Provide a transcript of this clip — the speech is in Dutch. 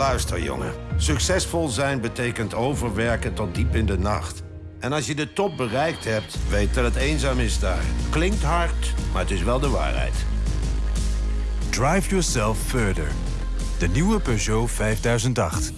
Luister, jongen. Succesvol zijn betekent overwerken tot diep in de nacht. En als je de top bereikt hebt, weet dat het eenzaam is daar. Klinkt hard, maar het is wel de waarheid. Drive yourself further. De nieuwe Peugeot 5008.